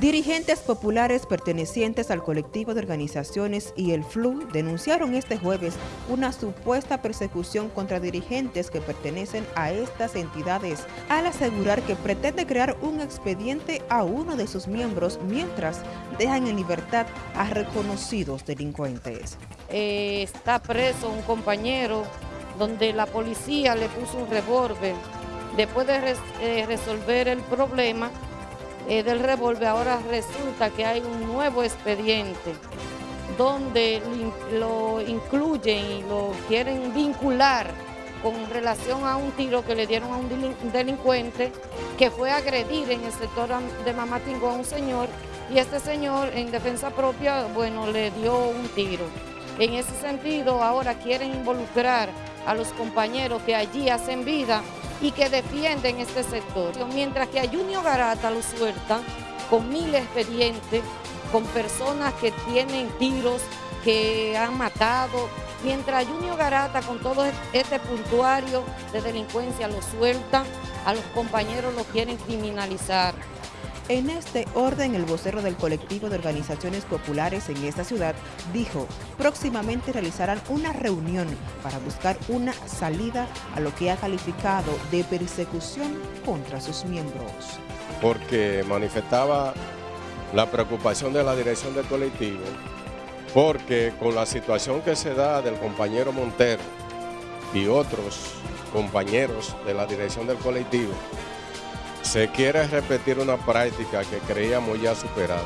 Dirigentes populares pertenecientes al colectivo de organizaciones y el FLU denunciaron este jueves una supuesta persecución contra dirigentes que pertenecen a estas entidades al asegurar que pretende crear un expediente a uno de sus miembros mientras dejan en libertad a reconocidos delincuentes. Eh, está preso un compañero donde la policía le puso un revólver. Después de eh, resolver el problema, eh, del revólver, ahora resulta que hay un nuevo expediente donde lo incluyen y lo quieren vincular con relación a un tiro que le dieron a un delincuente que fue a agredir en el sector de Mamatingo a un señor y este señor en defensa propia, bueno, le dio un tiro. En ese sentido, ahora quieren involucrar a los compañeros que allí hacen vida y que defienden este sector. Mientras que a Junior Garata lo sueltan con mil expedientes, con personas que tienen tiros, que han matado, mientras a Junior Garata con todo este puntuario de delincuencia lo sueltan, a los compañeros lo quieren criminalizar. En este orden, el vocero del colectivo de organizaciones populares en esta ciudad dijo, próximamente realizarán una reunión para buscar una salida a lo que ha calificado de persecución contra sus miembros. Porque manifestaba la preocupación de la dirección del colectivo, porque con la situación que se da del compañero Montero y otros compañeros de la dirección del colectivo, se quiere repetir una práctica que creíamos ya superada,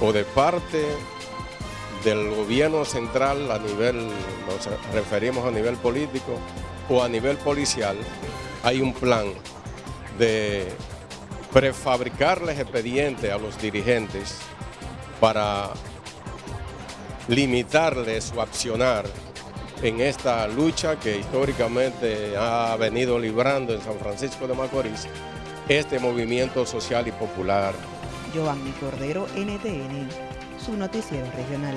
o de parte del gobierno central a nivel, nos referimos a nivel político, o a nivel policial, hay un plan de prefabricarles expedientes a los dirigentes para limitarles su accionar en esta lucha que históricamente ha venido librando en San Francisco de Macorís este movimiento social y popular. Giovanni Cordero, NTN, su noticiero regional.